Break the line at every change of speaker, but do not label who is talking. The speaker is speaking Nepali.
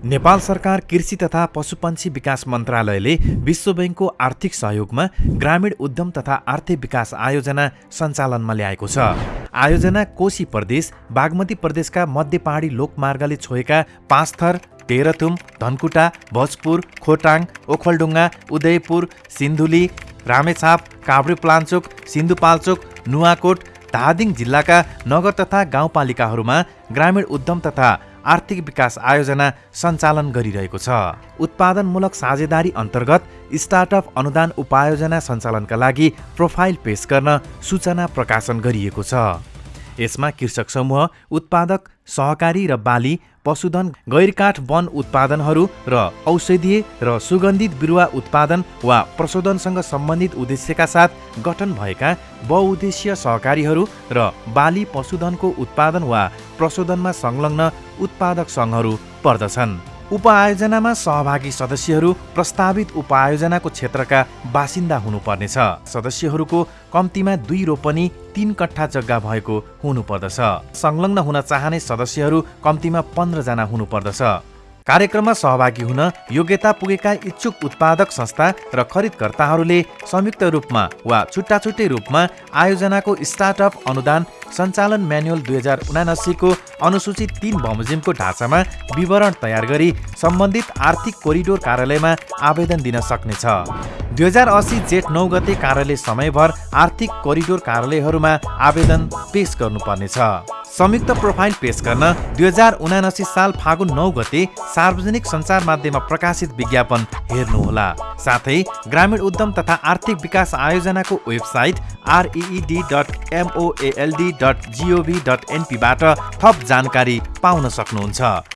नेपाल सरकार कृषि तथा पशुपन्छी विकास मन्त्रालयले विश्व बैङ्कको आर्थिक सहयोगमा ग्रामीण उद्यम तथा आर्थिक विकास आयोजना सञ्चालनमा ल्याएको छ। आयोजना कोशी प्रदेश बागमती प्रदेशका मध्य पहाडी लोकमार्गले छोएका पाँचथर तेह्रथुम धनकुटा भोजपुर खोटाङ ओखलडुङ्गा उदयपुर सिन्धुली रामेछाप काभ्रेपलाञ्चोक सिन्धुपाल्चोक नुवाकोट धादिङ जिल्लाका नगर तथा गाउँपालिकाहरूमा ग्रामीण उद्यम तथा आर्थिक विकास आयोजना सञ्चालन गरिरहेको छ। उत्पादनमूलक साझेदारी अन्तर्गत स्टार्टअप अनुदान उपायोजना सञ्चालनका लागि प्रोफाइल पेश गर्न सूचना प्रकाशन गरिएको छ। यसमा कृषक समूह उत्पादक सहकारी र बाली पशुधन गैरकाठ वन उत्पादनहरू र औषधीय र सुगन्धित बिरुवा उत्पादन वा प्रशोधनसँग सम्बन्धित उद्देश्यका साथ गठन भएका बहुउद्देश्य सहकारीहरू र बाली पशुधनको उत्पादन वा प्रशोधनमा संलग्न उत्पादक सङ्घहरू पर्दछन्। उपआयोजनामा सहभागी सदस्यहरू प्रस्तावित उपआयोजनाको क्षेत्रका बासिन्दा हुनुपर्नेछ। सदस्यहरूको कम्तीमा दुई रोपनी तीन कट्ठा जग्गा भएको हुनुपर्दछ। संलग्न हुन चाहने सदस्यहरू कम्तीमा पन्ध्रजना हुनुपर्दछ। कार्यक्रममा सहभागी हुन योग्यता पुगेका इच्छुक उत्पादक संस्था र खरिदकर्ताहरूले संयुक्त रूपमा वा छुट्टा छुट्टै रूपमा आयोजनाको स्टार्टअप अनुदान सञ्चालन म्यानुअल दुई हजार उनासीको अनुसूचित तीन बमोजिमको ढाँचामा विवरण तयार गरी सम्बन्धित आर्थिक कोरिडोर कार्यालयमा आवेदन दिन सक्नेछ। दुई हजार असी जेठ नौ गते कार्यालय समयभर आर्थिक कोरिडोर कार्यालयहरूमा आवेदन पेश गर्नुपर्नेछ। संयुक्त प्रोफाइल पेश गर्न दुई हजार उनासी साल फागुन नौ गते सार्वजनिक सञ्चार माध्यममा प्रकाशित विज्ञापन हेर्नुहोला। साथै ग्रामीण उद्यम तथा आर्थिक विकास आयोजनाको website R E D dot M O L D dot G O V dot एनपीबाट थप जानकारी पाउन सक्नुहुन्छ।